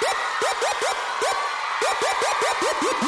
Ha ha ha ha ha!